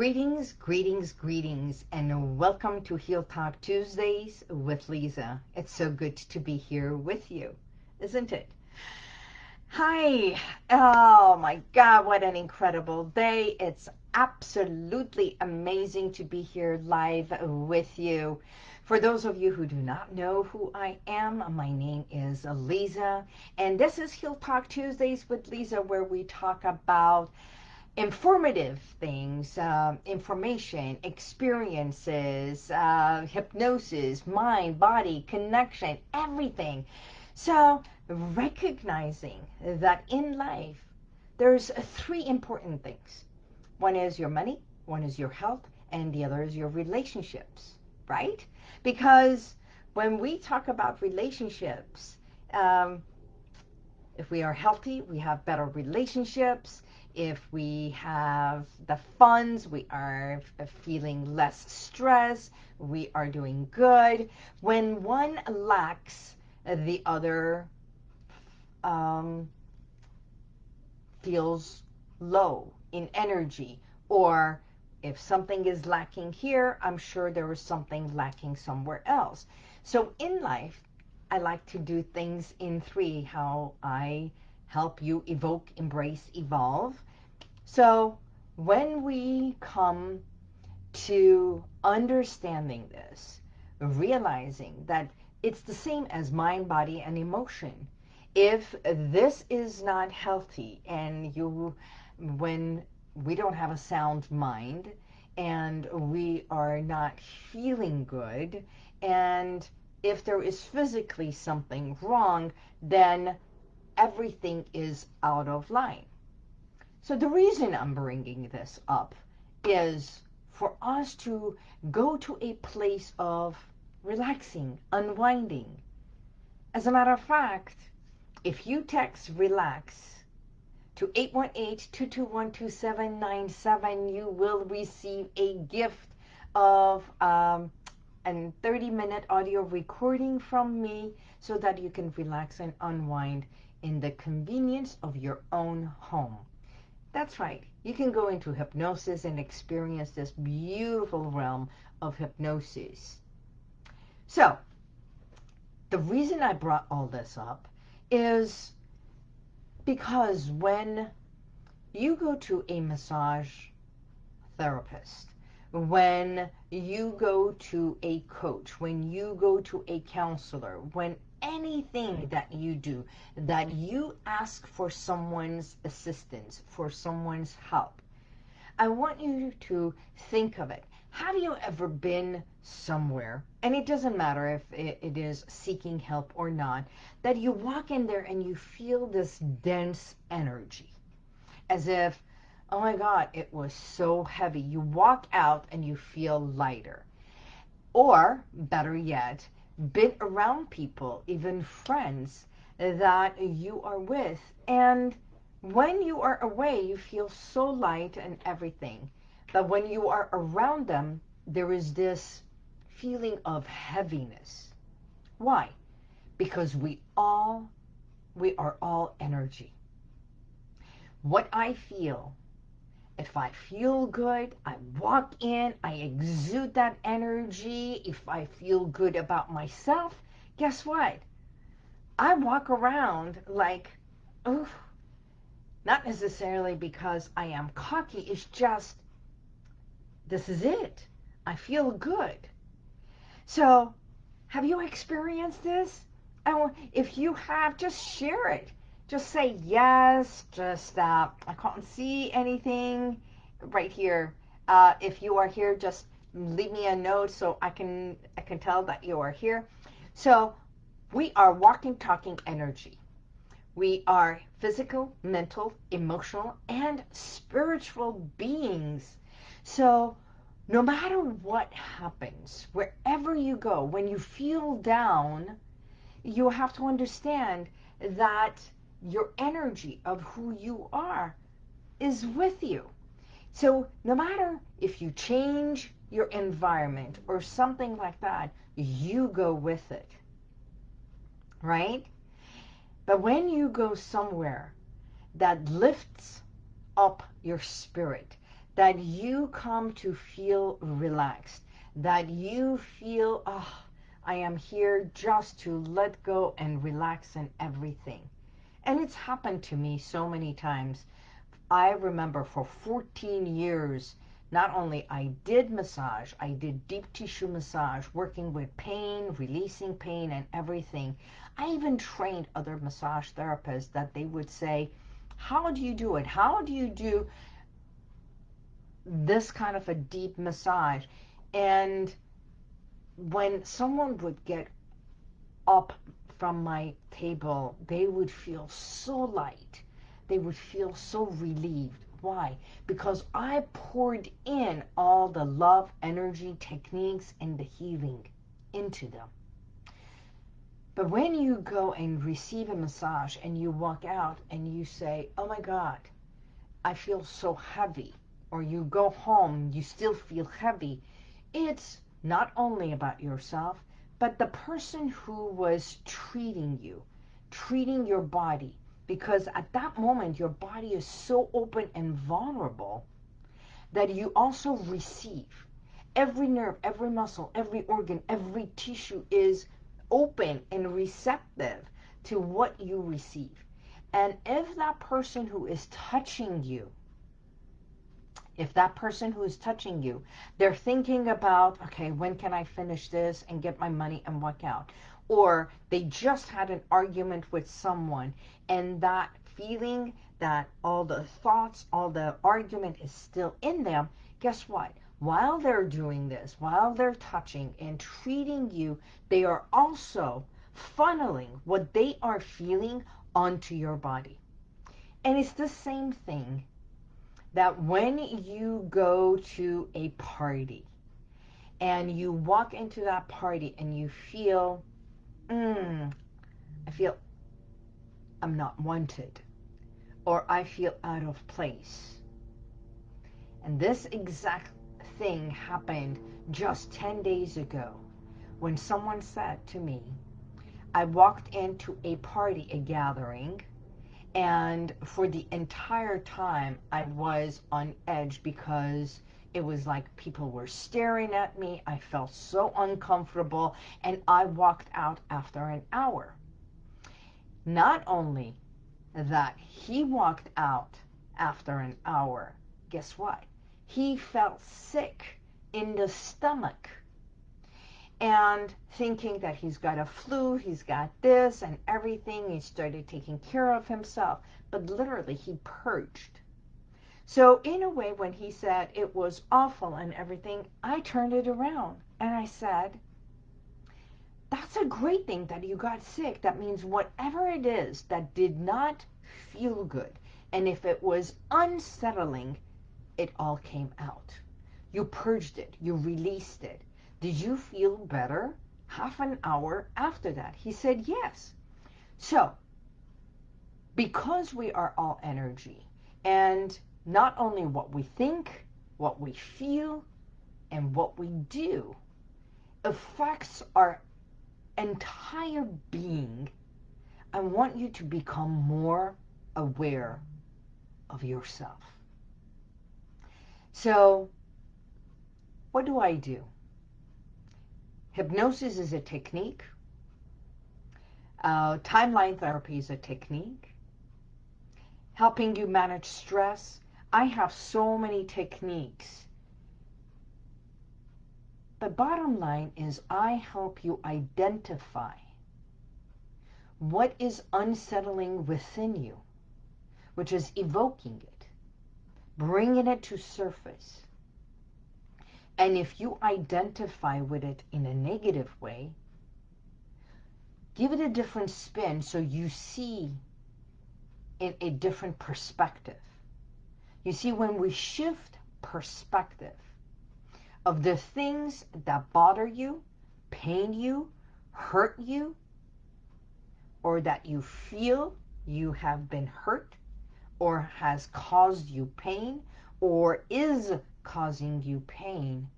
Greetings, greetings, greetings, and welcome to Heal Talk Tuesdays with Lisa. It's so good to be here with you, isn't it? Hi. Oh my God, what an incredible day. It's absolutely amazing to be here live with you. For those of you who do not know who I am, my name is Lisa, and this is Heal Talk Tuesdays with Lisa, where we talk about informative things, uh, information, experiences, uh, hypnosis, mind, body, connection, everything. So recognizing that in life, there's three important things. One is your money, one is your health, and the other is your relationships, right? Because when we talk about relationships, um, if we are healthy, we have better relationships if we have the funds, we are feeling less stress, we are doing good. When one lacks, the other um, feels low in energy. Or if something is lacking here, I'm sure there is something lacking somewhere else. So in life, I like to do things in three, how I help you evoke, embrace, evolve. So when we come to understanding this, realizing that it's the same as mind, body, and emotion. If this is not healthy and you, when we don't have a sound mind and we are not feeling good and if there is physically something wrong, then everything is out of line. So the reason I'm bringing this up is for us to go to a place of relaxing, unwinding. As a matter of fact, if you text relax to 818-221-2797, you will receive a gift of um, a 30-minute audio recording from me so that you can relax and unwind in the convenience of your own home. That's right. You can go into hypnosis and experience this beautiful realm of hypnosis. So, the reason I brought all this up is because when you go to a massage therapist, when you go to a coach, when you go to a counselor, when anything that you do, that you ask for someone's assistance, for someone's help, I want you to think of it. Have you ever been somewhere, and it doesn't matter if it is seeking help or not, that you walk in there and you feel this dense energy, as if, oh my God, it was so heavy. You walk out and you feel lighter. Or, better yet, been around people, even friends that you are with. And when you are away, you feel so light and everything. But when you are around them, there is this feeling of heaviness. Why? Because we all, we are all energy. What I feel if I feel good, I walk in, I exude that energy. If I feel good about myself, guess what? I walk around like, oof, not necessarily because I am cocky. It's just, this is it. I feel good. So, have you experienced this? And if you have, just share it just say yes, just uh, I can't see anything right here. Uh, if you are here, just leave me a note so I can I can tell that you are here. So we are walking, talking energy. We are physical, mental, emotional, and spiritual beings. So no matter what happens, wherever you go, when you feel down, you have to understand that your energy of who you are is with you. So no matter if you change your environment or something like that, you go with it. Right? But when you go somewhere that lifts up your spirit, that you come to feel relaxed, that you feel, oh, I am here just to let go and relax and everything. And it's happened to me so many times. I remember for 14 years, not only I did massage, I did deep tissue massage, working with pain, releasing pain and everything. I even trained other massage therapists that they would say, how do you do it? How do you do this kind of a deep massage? And when someone would get up from my table, they would feel so light. They would feel so relieved. Why? Because I poured in all the love, energy, techniques, and the healing into them. But when you go and receive a massage and you walk out and you say, oh my God, I feel so heavy, or you go home, you still feel heavy, it's not only about yourself, but the person who was treating you, treating your body, because at that moment your body is so open and vulnerable that you also receive. Every nerve, every muscle, every organ, every tissue is open and receptive to what you receive. And if that person who is touching you if that person who is touching you, they're thinking about, okay, when can I finish this and get my money and walk out? Or they just had an argument with someone and that feeling that all the thoughts, all the argument is still in them, guess what? While they're doing this, while they're touching and treating you, they are also funneling what they are feeling onto your body. And it's the same thing that when you go to a party and you walk into that party and you feel, mm, I feel I'm not wanted or I feel out of place. And this exact thing happened just 10 days ago when someone said to me, I walked into a party, a gathering, and for the entire time, I was on edge because it was like people were staring at me. I felt so uncomfortable and I walked out after an hour. Not only that he walked out after an hour, guess what? He felt sick in the stomach and thinking that he's got a flu, he's got this and everything. He started taking care of himself, but literally he purged. So in a way, when he said it was awful and everything, I turned it around and I said, that's a great thing that you got sick. That means whatever it is that did not feel good, and if it was unsettling, it all came out. You purged it. You released it. Did you feel better half an hour after that? He said, yes. So, because we are all energy, and not only what we think, what we feel, and what we do affects our entire being, I want you to become more aware of yourself. So, what do I do? Hypnosis is a technique. Uh, timeline therapy is a technique. Helping you manage stress. I have so many techniques. The bottom line is I help you identify what is unsettling within you, which is evoking it, bringing it to surface, and if you identify with it in a negative way, give it a different spin so you see in a different perspective. You see, when we shift perspective of the things that bother you, pain you, hurt you, or that you feel you have been hurt, or has caused you pain, or is causing you pain,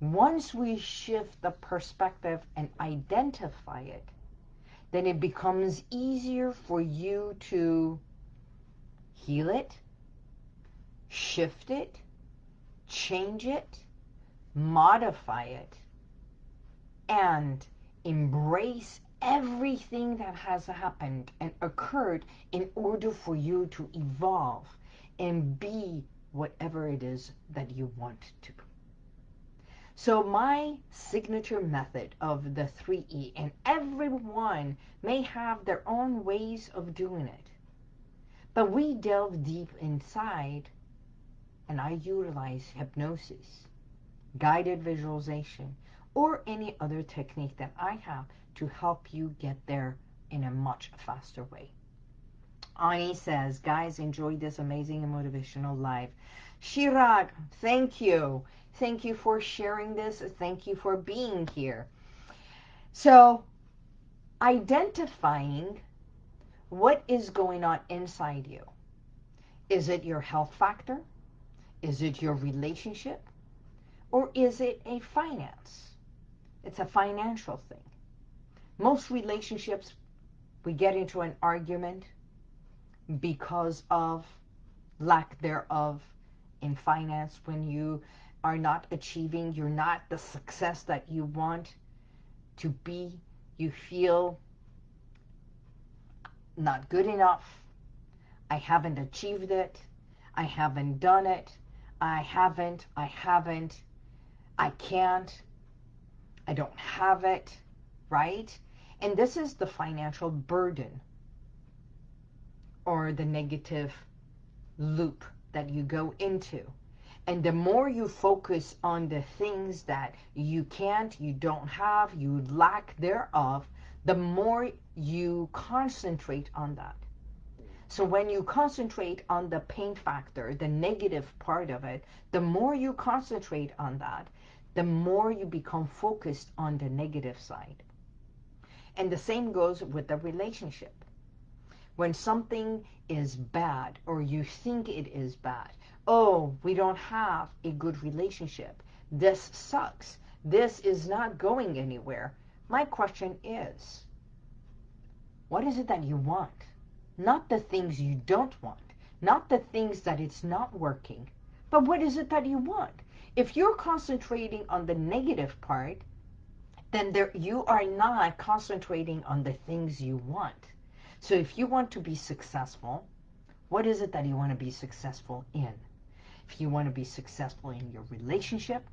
once we shift the perspective and identify it, then it becomes easier for you to heal it, shift it, change it, modify it, and embrace everything that has happened and occurred in order for you to evolve and be whatever it is that you want to. So my signature method of the 3E, and everyone may have their own ways of doing it, but we delve deep inside and I utilize hypnosis, guided visualization, or any other technique that I have to help you get there in a much faster way. Ani says, guys, enjoy this amazing and motivational live. Shirag, thank you. Thank you for sharing this. Thank you for being here. So, identifying what is going on inside you. Is it your health factor? Is it your relationship? Or is it a finance? It's a financial thing. Most relationships, we get into an argument because of lack thereof in finance when you are not achieving, you're not the success that you want to be, you feel not good enough, I haven't achieved it, I haven't done it, I haven't, I haven't, I can't, I don't have it, right? And this is the financial burden or the negative loop that you go into. And the more you focus on the things that you can't, you don't have, you lack thereof, the more you concentrate on that. So when you concentrate on the pain factor, the negative part of it, the more you concentrate on that, the more you become focused on the negative side. And the same goes with the relationship. When something is bad or you think it is bad, oh, we don't have a good relationship. This sucks. This is not going anywhere. My question is, what is it that you want? Not the things you don't want. Not the things that it's not working. But what is it that you want? If you're concentrating on the negative part, then there, you are not concentrating on the things you want. So if you want to be successful, what is it that you want to be successful in? If you want to be successful in your relationship,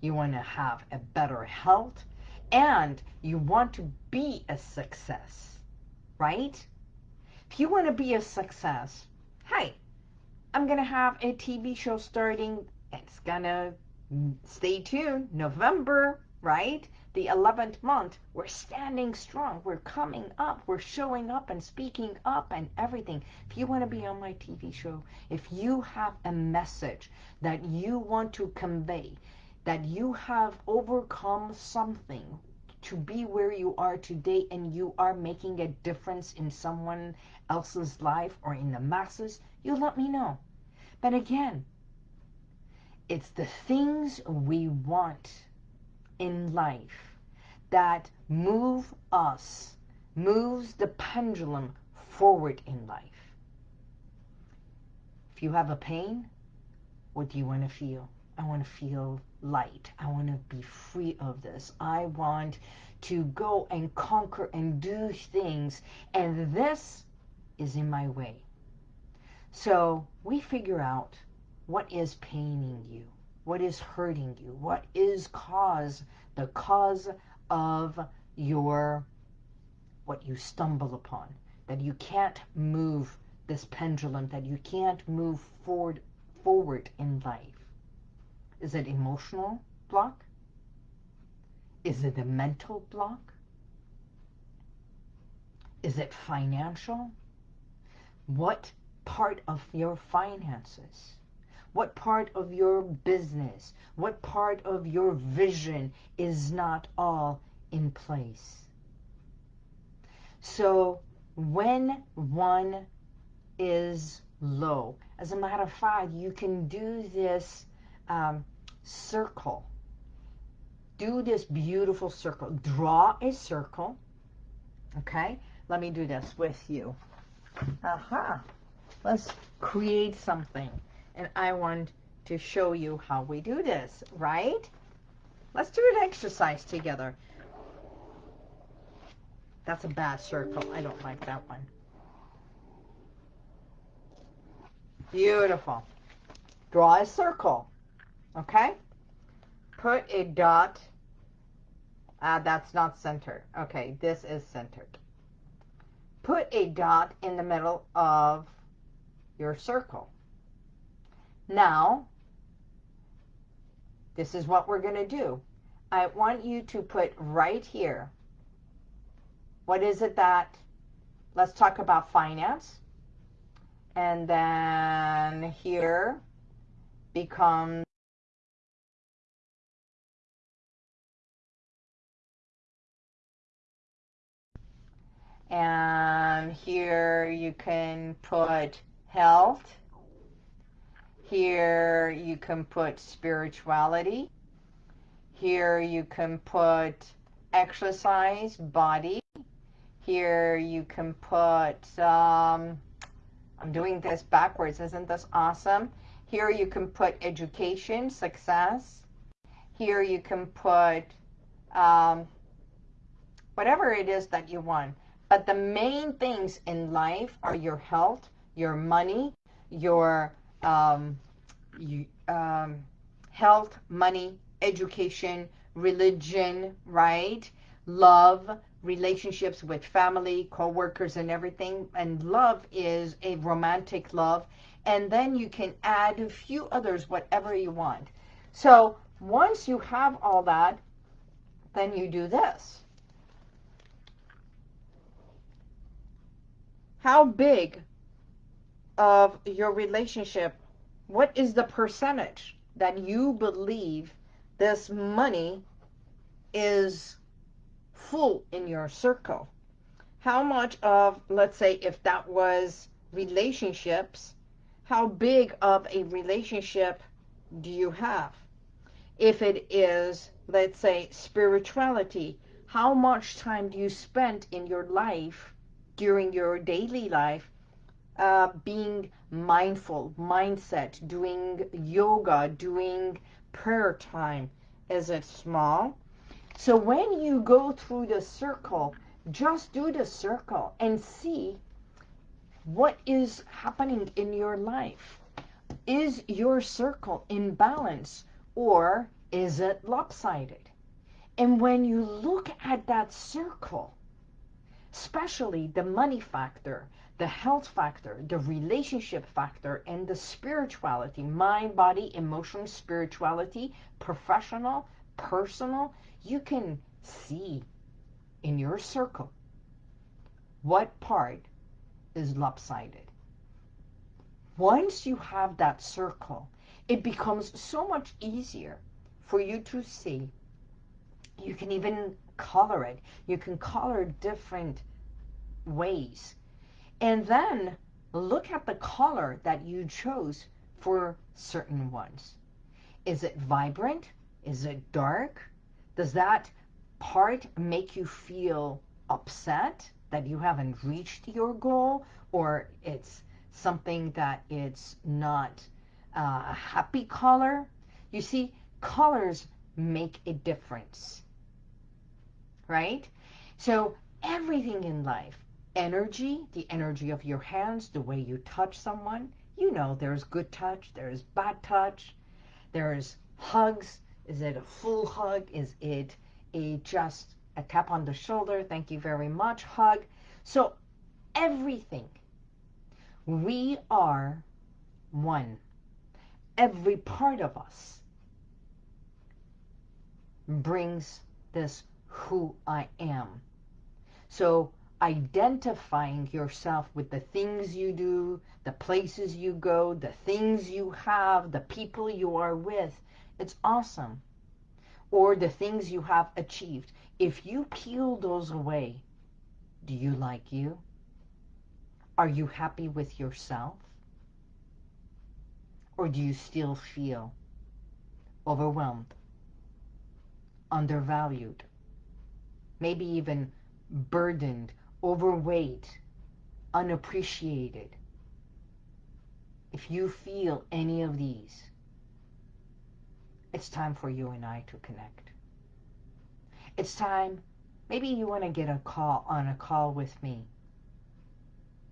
you want to have a better health, and you want to be a success, right? If you want to be a success, hey, I'm going to have a TV show starting. It's going to stay tuned, November, right? The 11th month, we're standing strong. We're coming up. We're showing up and speaking up and everything. If you want to be on my TV show, if you have a message that you want to convey, that you have overcome something to be where you are today and you are making a difference in someone else's life or in the masses, you let me know. But again, it's the things we want in life that move us, moves the pendulum forward in life. If you have a pain, what do you want to feel? I want to feel light. I want to be free of this. I want to go and conquer and do things, and this is in my way. So we figure out what is paining you what is hurting you, what is cause, the cause of your, what you stumble upon, that you can't move this pendulum, that you can't move forward, forward in life. Is it emotional block? Is it a mental block? Is it financial? What part of your finances? What part of your business, what part of your vision is not all in place? So when one is low, as a matter of fact, you can do this um, circle. Do this beautiful circle. Draw a circle. Okay? Let me do this with you. Aha. Let's create something and I want to show you how we do this, right? Let's do an exercise together. That's a bad circle. I don't like that one. Beautiful. Draw a circle. Okay? Put a dot. Uh, that's not centered. Okay, this is centered. Put a dot in the middle of your circle. Now, this is what we're going to do. I want you to put right here. What is it that, let's talk about finance. And then here becomes and here you can put health here you can put spirituality. Here you can put exercise body. Here you can put um, I'm doing this backwards isn't this awesome? Here you can put education success. Here you can put um, whatever it is that you want. But the main things in life are your health, your money, your um, you, um, health, money, education, religion, right? Love, relationships with family, co-workers and everything. And love is a romantic love. And then you can add a few others, whatever you want. So once you have all that, then you do this. how big of your relationship, what is the percentage that you believe this money is full in your circle? How much of, let's say, if that was relationships, how big of a relationship do you have? If it is, let's say, spirituality, how much time do you spend in your life during your daily life uh, being mindful, mindset, doing yoga, doing prayer time. Is it small? So when you go through the circle, just do the circle and see what is happening in your life. Is your circle in balance or is it lopsided? And when you look at that circle, especially the money factor, the health factor, the relationship factor, and the spirituality, mind, body, emotion, spirituality, professional, personal, you can see in your circle what part is lopsided. Once you have that circle, it becomes so much easier for you to see. You can even color it. You can color different ways. And then look at the color that you chose for certain ones. Is it vibrant? Is it dark? Does that part make you feel upset that you haven't reached your goal or it's something that it's not a happy color? You see, colors make a difference, right? So everything in life, energy, the energy of your hands, the way you touch someone. You know there's good touch, there's bad touch, there's hugs. Is it a full hug? Is it a just a tap on the shoulder? Thank you very much, hug. So everything. We are one. Every part of us brings this who I am. So identifying yourself with the things you do, the places you go, the things you have, the people you are with. It's awesome. Or the things you have achieved. If you peel those away, do you like you? Are you happy with yourself? Or do you still feel overwhelmed, undervalued, maybe even burdened overweight, unappreciated, if you feel any of these, it's time for you and I to connect. It's time, maybe you want to get a call on a call with me.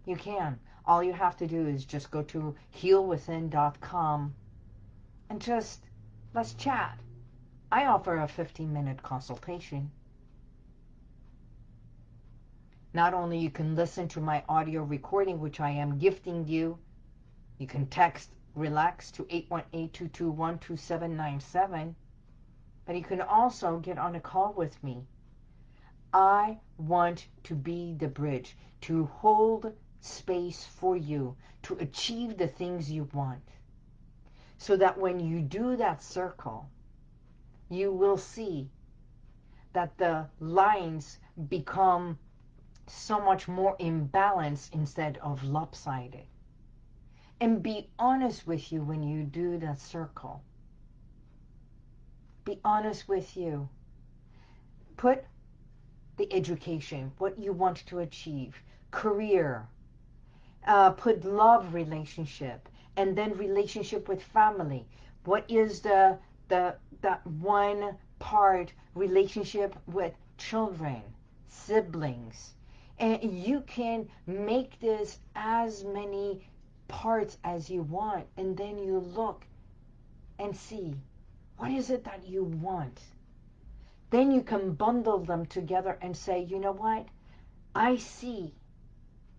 You can. All you have to do is just go to healwithin.com and just let's chat. I offer a 15 minute consultation. Not only you can listen to my audio recording, which I am gifting you, you can text relax to 818-221-2797, but you can also get on a call with me. I want to be the bridge, to hold space for you, to achieve the things you want. So that when you do that circle, you will see that the lines become so much more imbalanced instead of lopsided. And be honest with you when you do the circle. Be honest with you. Put the education, what you want to achieve, career, uh, put love relationship, and then relationship with family. What is the the that one part relationship with children, siblings, and you can make this as many parts as you want. And then you look and see what is it that you want. Then you can bundle them together and say, you know what? I see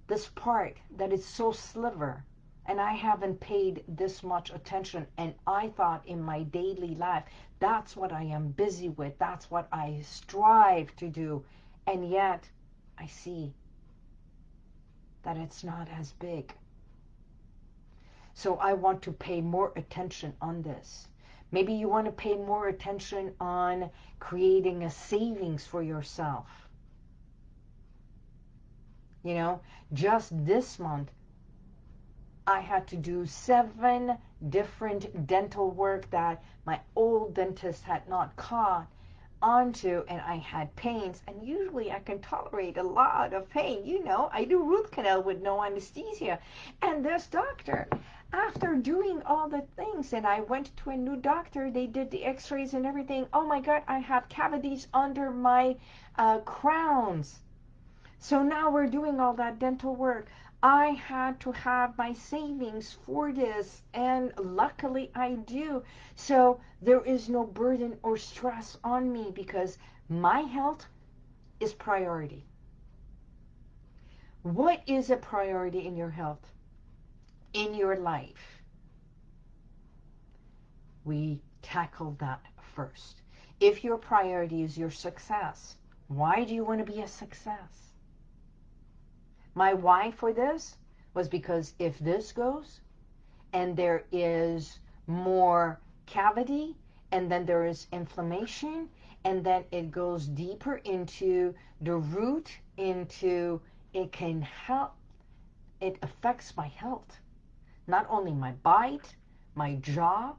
this part that is so sliver and I haven't paid this much attention and I thought in my daily life that's what I am busy with that's what I strive to do and yet I see that it's not as big. So I want to pay more attention on this. Maybe you want to pay more attention on creating a savings for yourself. You know, just this month, I had to do seven different dental work that my old dentist had not caught onto and I had pains and usually I can tolerate a lot of pain. You know, I do root canal with no anesthesia. And this doctor, after doing all the things and I went to a new doctor, they did the x-rays and everything. Oh my God, I have cavities under my uh, crowns. So now we're doing all that dental work. I had to have my savings for this and luckily I do. So there is no burden or stress on me because my health is priority. What is a priority in your health? In your life? We tackle that first. If your priority is your success, why do you want to be a success? My why for this was because if this goes and there is more cavity and then there is inflammation and then it goes deeper into the root into it can help it affects my health. Not only my bite my jaw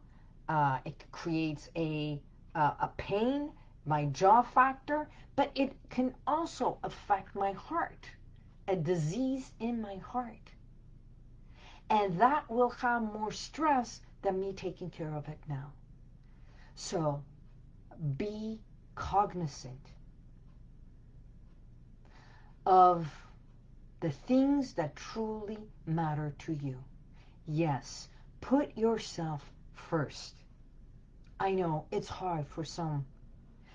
uh, it creates a uh, a pain my jaw factor but it can also affect my heart a disease in my heart. And that will have more stress than me taking care of it now. So be cognizant of the things that truly matter to you. Yes, put yourself first. I know it's hard for some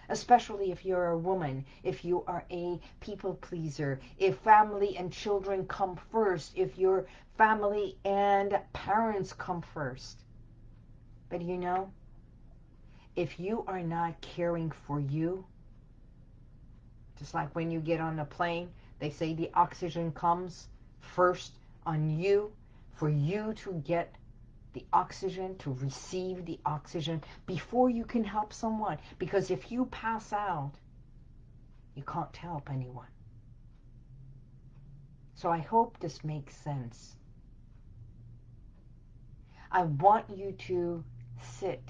especially if you're a woman, if you are a people pleaser, if family and children come first, if your family and parents come first. But you know, if you are not caring for you, just like when you get on a plane, they say the oxygen comes first on you for you to get the oxygen, to receive the oxygen before you can help someone. Because if you pass out, you can't help anyone. So I hope this makes sense. I want you to sit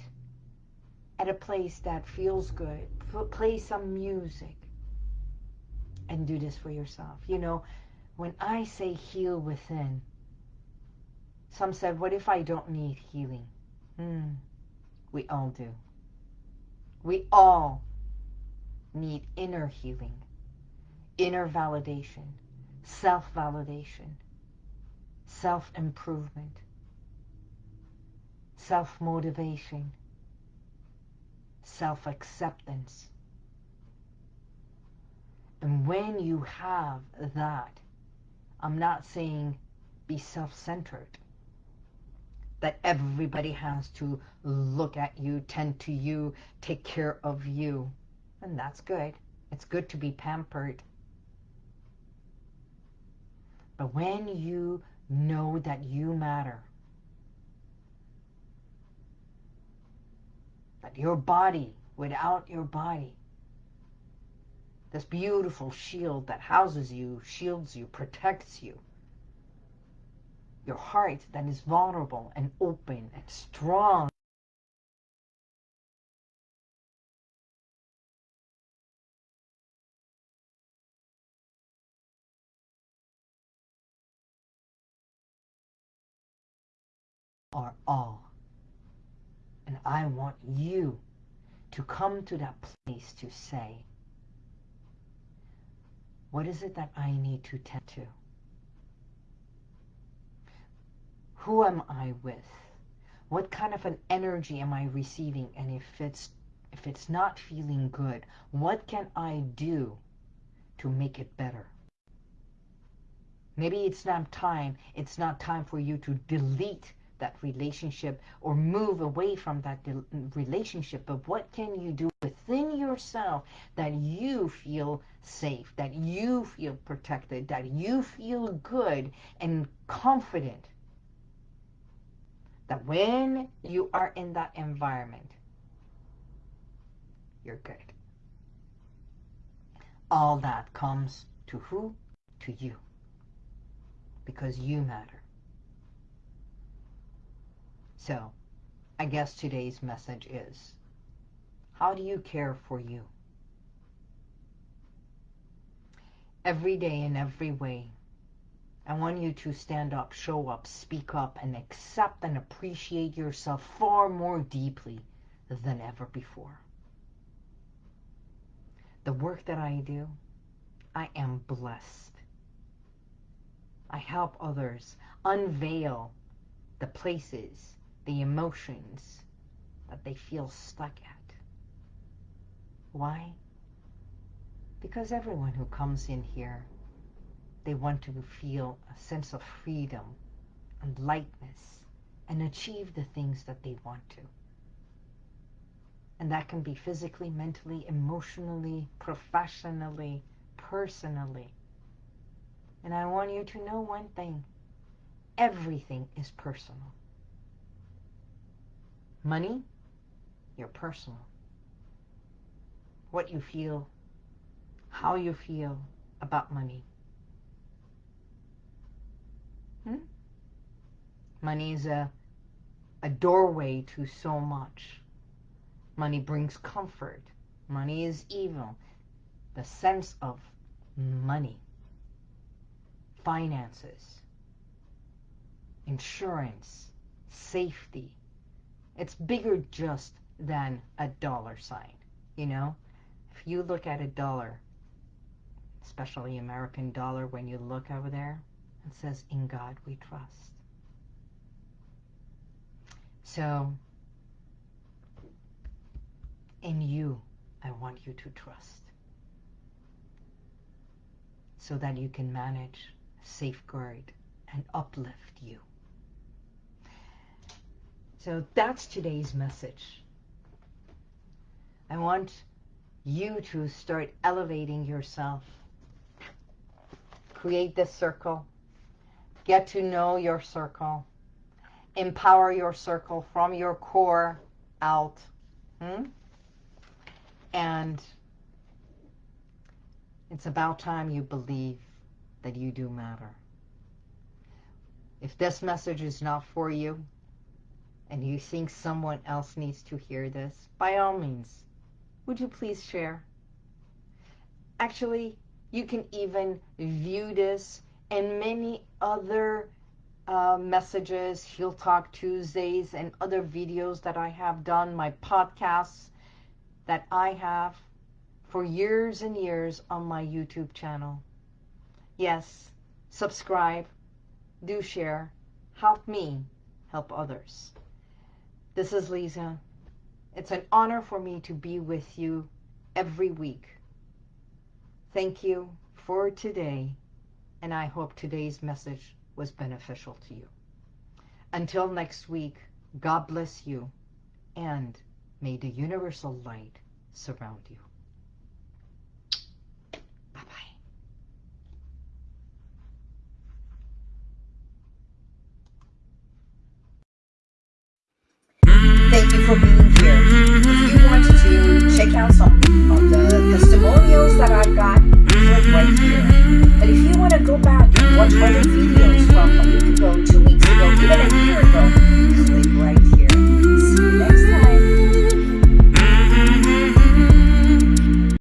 at a place that feels good, play some music, and do this for yourself. You know, when I say heal within, some said, what if I don't need healing? Hmm, we all do. We all need inner healing, inner validation, self validation, self improvement, self motivation, self acceptance. And when you have that, I'm not saying be self centered, that everybody has to look at you, tend to you, take care of you. And that's good. It's good to be pampered. But when you know that you matter, that your body, without your body, this beautiful shield that houses you, shields you, protects you, your heart that is vulnerable and open and strong are all. And I want you to come to that place to say, what is it that I need to tend to? Who am I with? What kind of an energy am I receiving? And if it's if it's not feeling good, what can I do to make it better? Maybe it's not time. It's not time for you to delete that relationship or move away from that relationship. But what can you do within yourself that you feel safe, that you feel protected, that you feel good and confident? That when you are in that environment, you're good. All that comes to who? To you. Because you matter. So, I guess today's message is, how do you care for you? Every day in every way, I want you to stand up, show up, speak up, and accept and appreciate yourself far more deeply than ever before. The work that I do, I am blessed. I help others unveil the places the emotions that they feel stuck at. Why? Because everyone who comes in here, they want to feel a sense of freedom and lightness and achieve the things that they want to. And that can be physically, mentally, emotionally, professionally, personally. And I want you to know one thing. Everything is personal. Money, your personal. What you feel, how you feel about money. Money is a, a doorway to so much. Money brings comfort. Money is evil. The sense of money, finances, insurance, safety, it's bigger just than a dollar sign, you know? If you look at a dollar, especially American dollar, when you look over there, it says, in God we trust. So, in you, I want you to trust. So that you can manage, safeguard, and uplift you. So that's today's message. I want you to start elevating yourself. Create this circle. Get to know your circle. Empower your circle from your core out. Hmm? And it's about time you believe that you do matter. If this message is not for you, and you think someone else needs to hear this, by all means, would you please share? Actually, you can even view this and many other uh, messages, Heal Talk Tuesdays, and other videos that I have done, my podcasts. that I have for years and years on my YouTube channel. Yes, subscribe, do share, help me help others. This is Lisa. It's an honor for me to be with you every week. Thank you for today, and I hope today's message was beneficial to you. Until next week, God bless you, and may the universal light surround you. Bye bye. Thank you for being here. If you want to check out some of the testimonials that I've got, click right here want to go back and watch my videos from a week ago, two weeks ago, even a year ago,